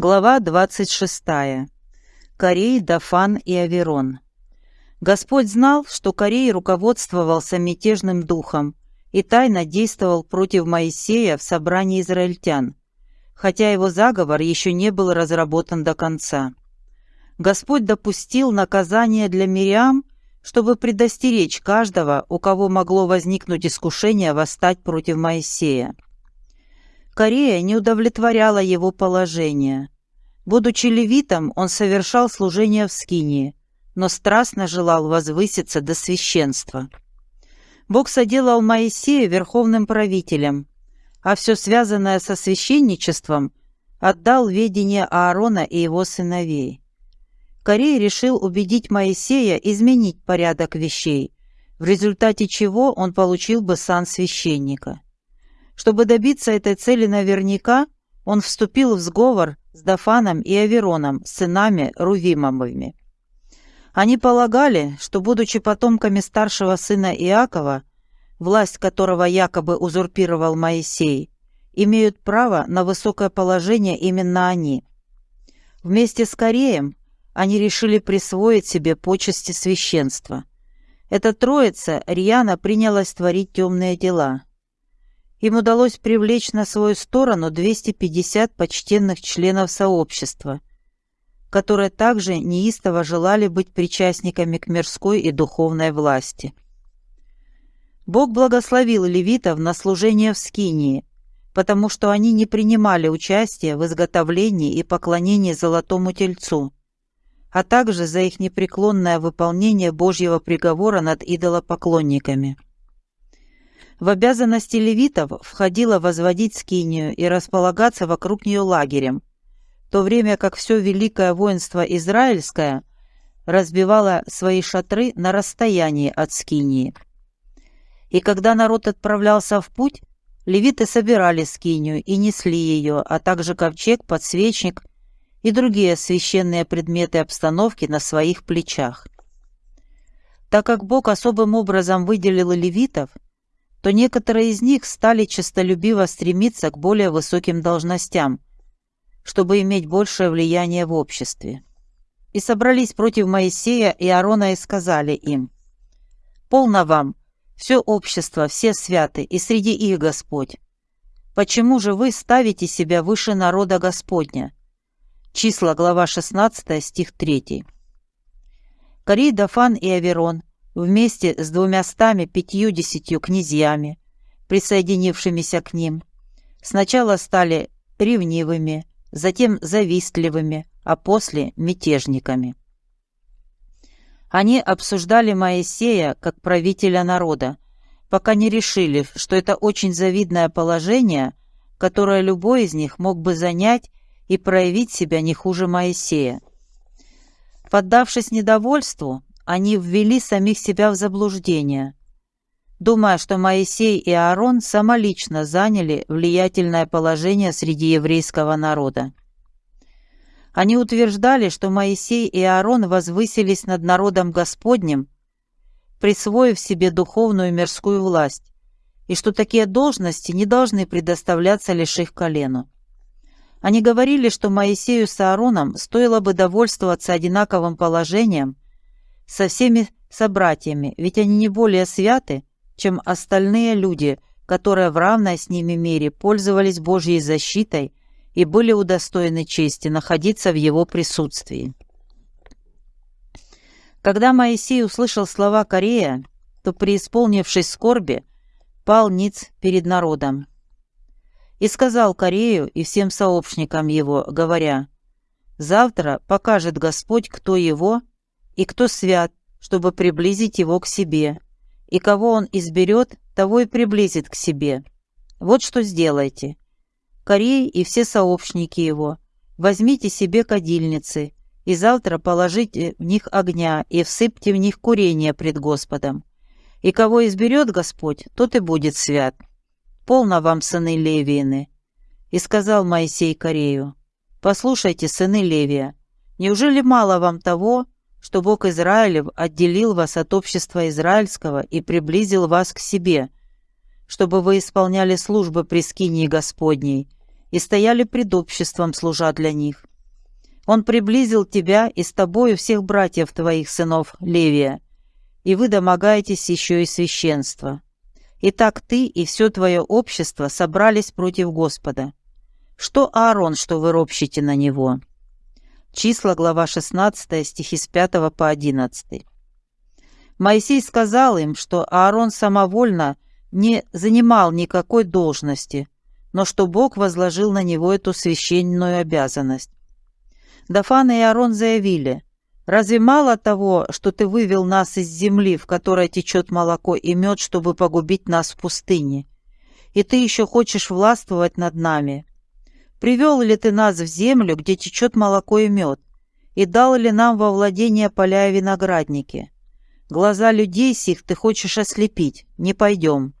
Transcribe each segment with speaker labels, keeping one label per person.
Speaker 1: Глава 26. Корей, Дафан и Аверон. Господь знал, что Корей руководствовался мятежным духом и тайно действовал против Моисея в собрании израильтян, хотя его заговор еще не был разработан до конца. Господь допустил наказание для Мириам, чтобы предостеречь каждого, у кого могло возникнуть искушение восстать против Моисея. Корея не удовлетворяла его положение. Будучи левитом, он совершал служение в Скинии, но страстно желал возвыситься до священства. Бог соделал Моисея верховным правителем, а все связанное со священничеством отдал ведение Аарона и его сыновей. Корей решил убедить Моисея изменить порядок вещей, в результате чего он получил бы сан священника. Чтобы добиться этой цели наверняка, он вступил в сговор с Дафаном и Авероном, сынами Рувимовыми. Они полагали, что, будучи потомками старшего сына Иакова, власть которого якобы узурпировал Моисей, имеют право на высокое положение именно они. Вместе с Кореем они решили присвоить себе почести священства. Эта троица рьяно принялась творить темные дела – им удалось привлечь на свою сторону 250 почтенных членов сообщества, которые также неистово желали быть причастниками к мирской и духовной власти. Бог благословил левитов на служение в Скинии, потому что они не принимали участия в изготовлении и поклонении золотому тельцу, а также за их непреклонное выполнение Божьего приговора над идолопоклонниками. В обязанности левитов входило возводить скинию и располагаться вокруг нее лагерем, в то время как все великое воинство израильское разбивало свои шатры на расстоянии от скинии. И когда народ отправлялся в путь, левиты собирали скинию и несли ее, а также ковчег, подсвечник и другие священные предметы обстановки на своих плечах. Так как Бог особым образом выделил левитов – то некоторые из них стали честолюбиво стремиться к более высоким должностям, чтобы иметь большее влияние в обществе. И собрались против Моисея и Аарона и сказали им, «Полно вам, все общество, все святы, и среди их Господь. Почему же вы ставите себя выше народа Господня?» Числа, глава 16, стих 3. Корей, Дафан и Аверон вместе с двумястами пятьюдесятью князьями, присоединившимися к ним, сначала стали ревнивыми, затем завистливыми, а после мятежниками. Они обсуждали Моисея как правителя народа, пока не решили, что это очень завидное положение, которое любой из них мог бы занять и проявить себя не хуже Моисея. Поддавшись недовольству, они ввели самих себя в заблуждение, думая, что Моисей и Аарон самолично заняли влиятельное положение среди еврейского народа. Они утверждали, что Моисей и Аарон возвысились над народом Господним, присвоив себе духовную и мирскую власть, и что такие должности не должны предоставляться лишь их колену. Они говорили, что Моисею с Аароном стоило бы довольствоваться одинаковым положением – со всеми собратьями, ведь они не более святы, чем остальные люди, которые в равной с ними мере пользовались Божьей защитой и были удостоены чести находиться в его присутствии. Когда Моисей услышал слова Корея, то, преисполнившись скорби, пал ниц перед народом. И сказал Корею и всем сообщникам его, говоря, «Завтра покажет Господь, кто его, и кто свят, чтобы приблизить его к себе. И кого он изберет, того и приблизит к себе. Вот что сделайте. Корей и все сообщники его, возьмите себе кадильницы, и завтра положите в них огня и всыпьте в них курение пред Господом. И кого изберет Господь, тот и будет свят. Полно вам, сыны Левиины. И сказал Моисей Корею, «Послушайте, сыны Левия, неужели мало вам того, что Бог Израилев отделил вас от общества израильского и приблизил вас к себе, чтобы вы исполняли службы при скинии Господней и стояли пред обществом, служа для них. Он приблизил тебя и с тобою всех братьев твоих сынов, Левия, и вы домогаетесь еще и священства. Итак, ты и все твое общество собрались против Господа. Что Аарон, что вы ропщите на него?» Числа, глава 16, стихи с 5 по 11. Моисей сказал им, что Аарон самовольно не занимал никакой должности, но что Бог возложил на него эту священную обязанность. Дафан и Аарон заявили, «Разве мало того, что ты вывел нас из земли, в которой течет молоко и мед, чтобы погубить нас в пустыне? И ты еще хочешь властвовать над нами? Привел ли ты нас в землю, где течет молоко и мед, и дал ли нам во владение поля и виноградники? Глаза людей сих ты хочешь ослепить, не пойдем».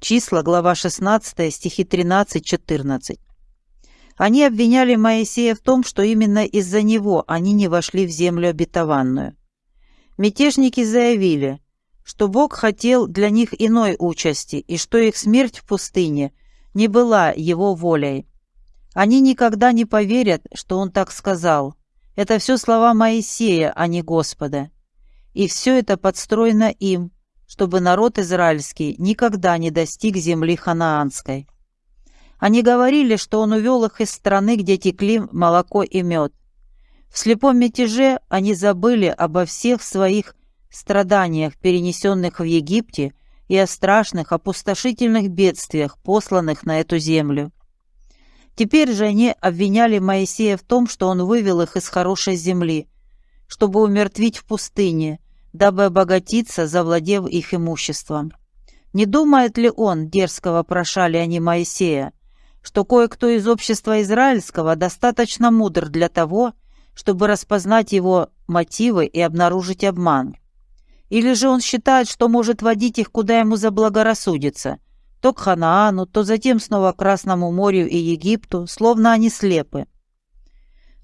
Speaker 1: Числа, глава 16, стихи 13-14. Они обвиняли Моисея в том, что именно из-за него они не вошли в землю обетованную. Мятежники заявили, что Бог хотел для них иной участи и что их смерть в пустыне не была его волей. Они никогда не поверят, что он так сказал. Это все слова Моисея, а не Господа. И все это подстроено им, чтобы народ израильский никогда не достиг земли ханаанской. Они говорили, что он увел их из страны, где текли молоко и мед. В слепом мятеже они забыли обо всех своих страданиях, перенесенных в Египте, и о страшных опустошительных бедствиях, посланных на эту землю. Теперь же они обвиняли Моисея в том, что он вывел их из хорошей земли, чтобы умертвить в пустыне, дабы обогатиться, завладев их имуществом. Не думает ли он, дерзко вопрошали они Моисея, что кое-кто из общества израильского достаточно мудр для того, чтобы распознать его мотивы и обнаружить обман? Или же он считает, что может водить их куда ему заблагорассудится – то к Ханаану, то затем снова к Красному морю и Египту, словно они слепы.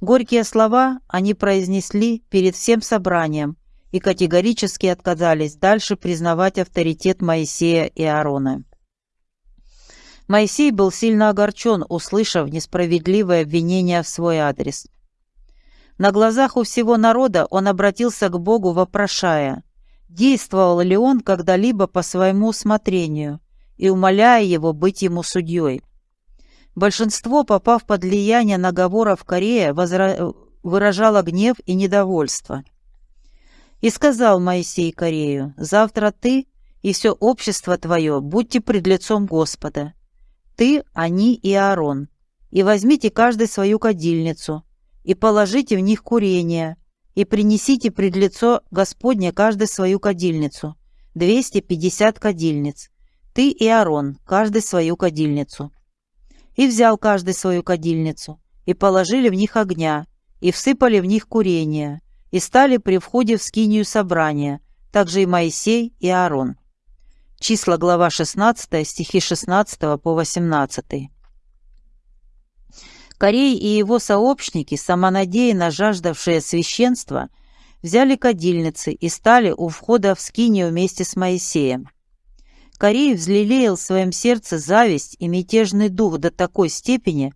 Speaker 1: Горькие слова они произнесли перед всем собранием и категорически отказались дальше признавать авторитет Моисея и Аарона. Моисей был сильно огорчен, услышав несправедливое обвинение в свой адрес. На глазах у всего народа он обратился к Богу, вопрошая, действовал ли он когда-либо по своему усмотрению, и умоляя его быть ему судьей. Большинство, попав под влияние наговоров Корея, возра... выражало гнев и недовольство. И сказал Моисей Корею, «Завтра ты и все общество твое будьте пред лицом Господа. Ты, они и Аарон, и возьмите каждый свою кадильницу, и положите в них курение, и принесите пред лицо Господне каждый свою кадильницу, двести пятьдесят кадильниц, ты и Аарон, каждый свою кадильницу. И взял каждый свою кадильницу, и положили в них огня, и всыпали в них курение, и стали при входе в скинию собрания, также и Моисей и Аарон. Числа глава 16, стихи 16 по 18. Корей и его сообщники, самонадеянно жаждавшие священства, взяли кадильницы и стали у входа в скинию вместе с Моисеем. Корей взлелеял в своем сердце зависть и мятежный дух до такой степени,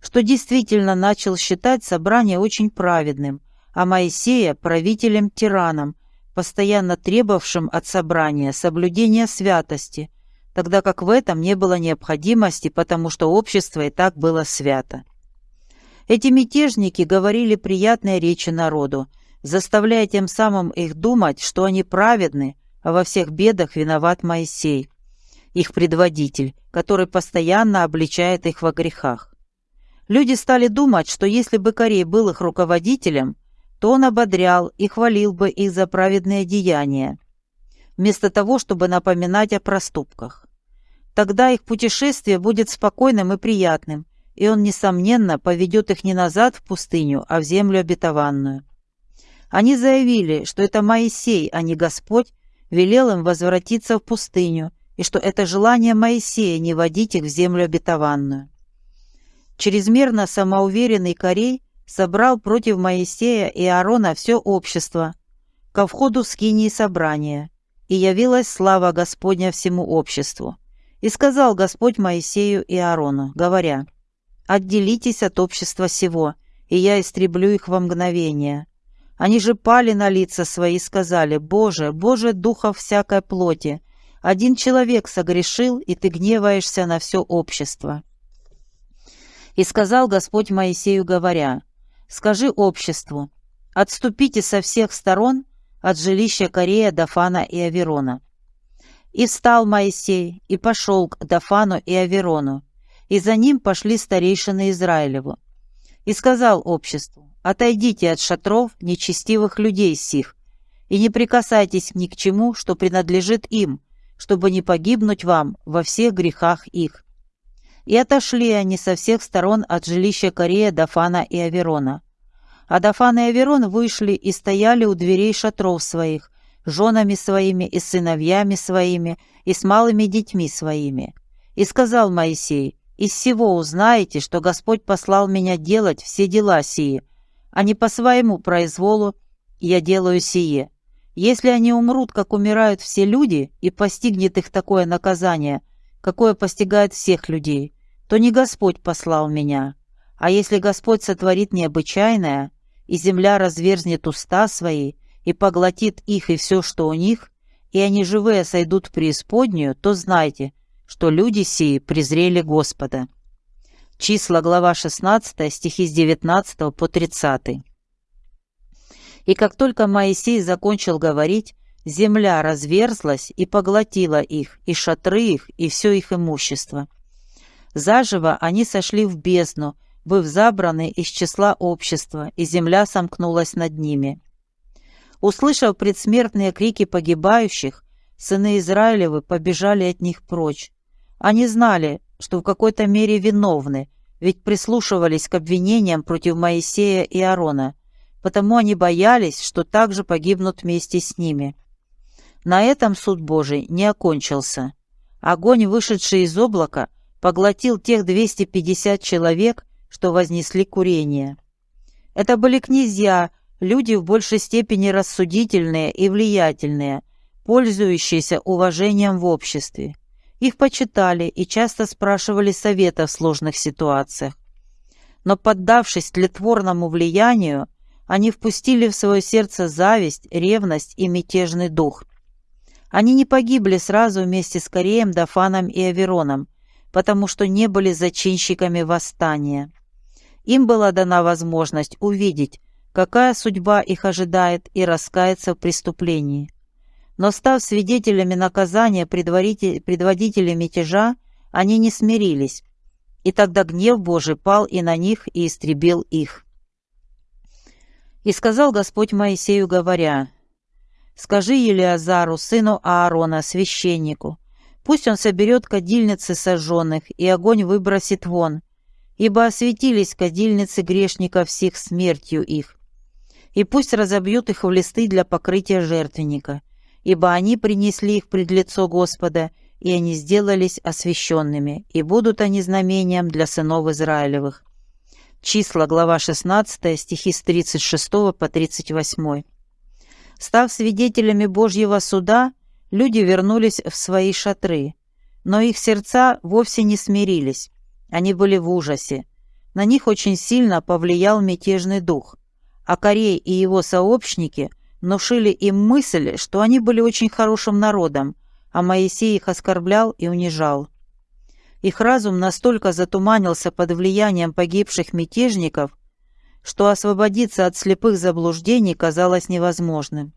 Speaker 1: что действительно начал считать собрание очень праведным, а Моисея правителем-тираном, постоянно требовавшим от собрания соблюдения святости, тогда как в этом не было необходимости, потому что общество и так было свято. Эти мятежники говорили приятные речи народу, заставляя тем самым их думать, что они праведны, а во всех бедах виноват Моисей, их предводитель, который постоянно обличает их во грехах. Люди стали думать, что если бы Корей был их руководителем, то он ободрял и хвалил бы их за праведные деяния, вместо того, чтобы напоминать о проступках. Тогда их путешествие будет спокойным и приятным, и он, несомненно, поведет их не назад в пустыню, а в землю обетованную. Они заявили, что это Моисей, а не Господь, велел им возвратиться в пустыню, и что это желание Моисея не водить их в землю обетованную. Чрезмерно самоуверенный Корей собрал против Моисея и Аарона все общество ко входу в скинии собрания, и явилась слава Господня всему обществу. И сказал Господь Моисею и Аарону, говоря, «Отделитесь от общества сего, и я истреблю их во мгновение. Они же пали на лица свои и сказали, «Боже, Боже, духов всякой плоти, один человек согрешил, и ты гневаешься на все общество». И сказал Господь Моисею, говоря, «Скажи обществу, отступите со всех сторон от жилища Корея, Дафана и Аверона». И встал Моисей, и пошел к Дафану и Аверону, и за ним пошли старейшины Израилеву. И сказал обществу, «Отойдите от шатров нечестивых людей сих, и не прикасайтесь ни к чему, что принадлежит им, чтобы не погибнуть вам во всех грехах их». И отошли они со всех сторон от жилища Корея, Дафана и Аверона. А Дафан и Аверон вышли и стояли у дверей шатров своих, женами своими и сыновьями своими и с малыми детьми своими. И сказал Моисей, «Из всего узнаете, что Господь послал меня делать все дела сии, а не по своему произволу я делаю сие. Если они умрут, как умирают все люди, и постигнет их такое наказание, какое постигает всех людей, то не Господь послал меня. А если Господь сотворит необычайное, и земля разверзнет уста свои, и поглотит их и все, что у них, и они живые сойдут в преисподнюю, то знайте, что люди сии презрели Господа». Числа, глава 16, стихи с 19 по 30. И как только Моисей закончил говорить, земля разверзлась и поглотила их, и шатры их, и все их имущество. Заживо они сошли в бездну, быв забраны из числа общества, и земля сомкнулась над ними. Услышав предсмертные крики погибающих, сыны Израилевы побежали от них прочь. Они знали, что в какой-то мере виновны, ведь прислушивались к обвинениям против Моисея и Аарона, потому они боялись, что также погибнут вместе с ними. На этом суд Божий не окончился. Огонь, вышедший из облака, поглотил тех 250 человек, что вознесли курение. Это были князья, люди в большей степени рассудительные и влиятельные, пользующиеся уважением в обществе. Их почитали и часто спрашивали совета в сложных ситуациях. Но поддавшись тлетворному влиянию, они впустили в свое сердце зависть, ревность и мятежный дух. Они не погибли сразу вместе с Кореем, Дафаном и Авероном, потому что не были зачинщиками восстания. Им была дана возможность увидеть, какая судьба их ожидает, и раскаяться в преступлении. Но став свидетелями наказания предводителей мятежа, они не смирились, и тогда гнев Божий пал и на них, и истребил их. И сказал Господь Моисею, говоря, «Скажи Елиазару, сыну Аарона, священнику, Пусть он соберет кадильницы сожженных, и огонь выбросит вон, ибо осветились кадильницы грешников всех смертью их. И пусть разобьют их в листы для покрытия жертвенника, ибо они принесли их пред лицо Господа, и они сделались освященными, и будут они знамением для сынов Израилевых». Числа, глава 16, стихи с 36 по 38. Став свидетелями Божьего суда, люди вернулись в свои шатры, но их сердца вовсе не смирились. Они были в ужасе. На них очень сильно повлиял мятежный дух, а Корей и его сообщники внушили им мысль, что они были очень хорошим народом, а Моисей их оскорблял и унижал. Их разум настолько затуманился под влиянием погибших мятежников, что освободиться от слепых заблуждений казалось невозможным.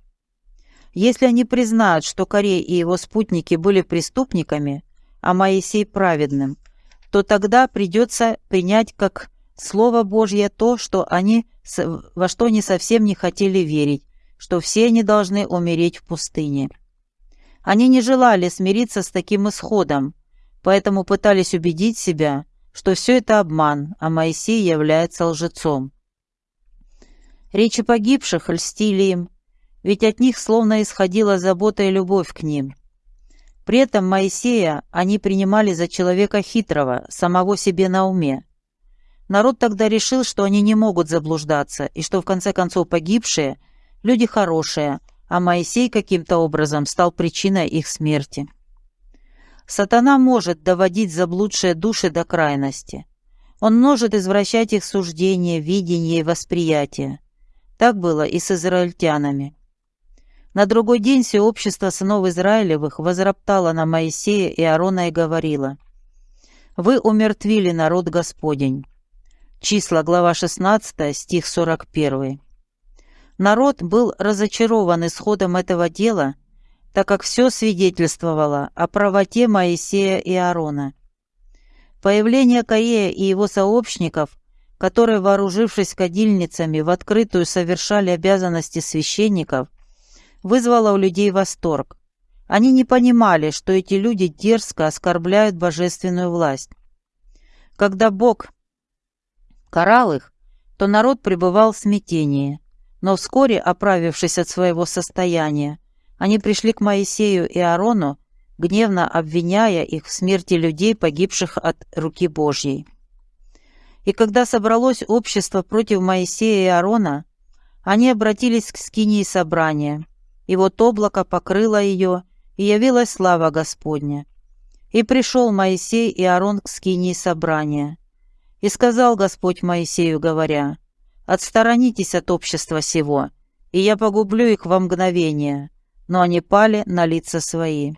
Speaker 1: Если они признают, что Корей и его спутники были преступниками, а Моисей праведным, то тогда придется принять как Слово Божье то, что они, во что они совсем не хотели верить, что все они должны умереть в пустыне. Они не желали смириться с таким исходом, поэтому пытались убедить себя, что все это обман, а Моисей является лжецом. Речи погибших льстили им, ведь от них словно исходила забота и любовь к ним. При этом Моисея они принимали за человека хитрого, самого себе на уме. Народ тогда решил, что они не могут заблуждаться, и что в конце концов погибшие – люди хорошие, а Моисей каким-то образом стал причиной их смерти. Сатана может доводить заблудшие души до крайности. Он может извращать их суждения, видение и восприятие. Так было и с израильтянами. На другой день все общество сынов Израилевых возроптало на Моисея и Аарона и говорило, «Вы умертвили народ Господень». Числа, глава 16, стих 41. Народ был разочарован исходом этого дела, так как все свидетельствовало о правоте Моисея и Аарона. Появление Корея и его сообщников, которые, вооружившись кадильницами, в открытую совершали обязанности священников, вызвало у людей восторг. Они не понимали, что эти люди дерзко оскорбляют божественную власть. Когда Бог карал их, то народ пребывал в смятении. Но вскоре, оправившись от своего состояния, они пришли к Моисею и Аарону, гневно обвиняя их в смерти людей, погибших от руки Божьей. И когда собралось общество против Моисея и Аарона, они обратились к скинии собрания, и вот облако покрыло ее, и явилась слава Господня. И пришел Моисей и Аарон к скинии собрания. И сказал Господь Моисею, говоря, Отсторонитесь от общества сего, и я погублю их во мгновение, но они пали на лица свои».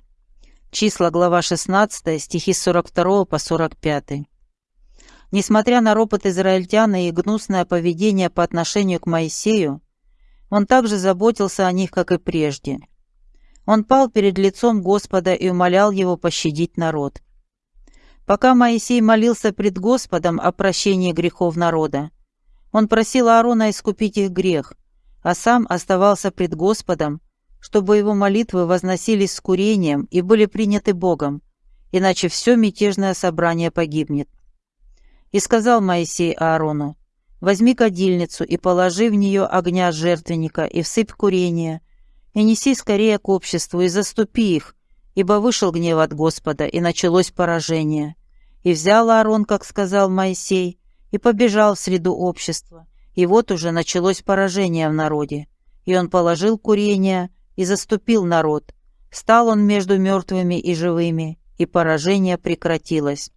Speaker 1: Числа, глава 16, стихи 42 по 45. Несмотря на ропот израильтяна и гнусное поведение по отношению к Моисею, он также заботился о них, как и прежде. Он пал перед лицом Господа и умолял его пощадить народ. Пока Моисей молился пред Господом о прощении грехов народа, он просил Аарона искупить их грех, а сам оставался пред Господом, чтобы его молитвы возносились с курением и были приняты Богом, иначе все мятежное собрание погибнет. И сказал Моисей Аарону, «Возьми кадильницу и положи в нее огня жертвенника и всыпь курение, и неси скорее к обществу и заступи их, ибо вышел гнев от Господа, и началось поражение. И взял Аарон, как сказал Моисей, и побежал в среду общества. И вот уже началось поражение в народе. И он положил курение и заступил народ. Стал он между мертвыми и живыми, и поражение прекратилось.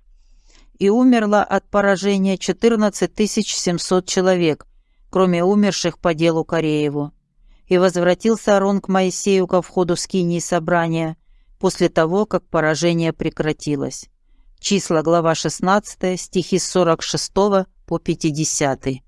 Speaker 1: И умерло от поражения 14 700 человек, кроме умерших по делу Корееву. И возвратился Арон к Моисею ко входу скинии собрания после того, как поражение прекратилось. Числа, глава 16, стихи с 46 по 50.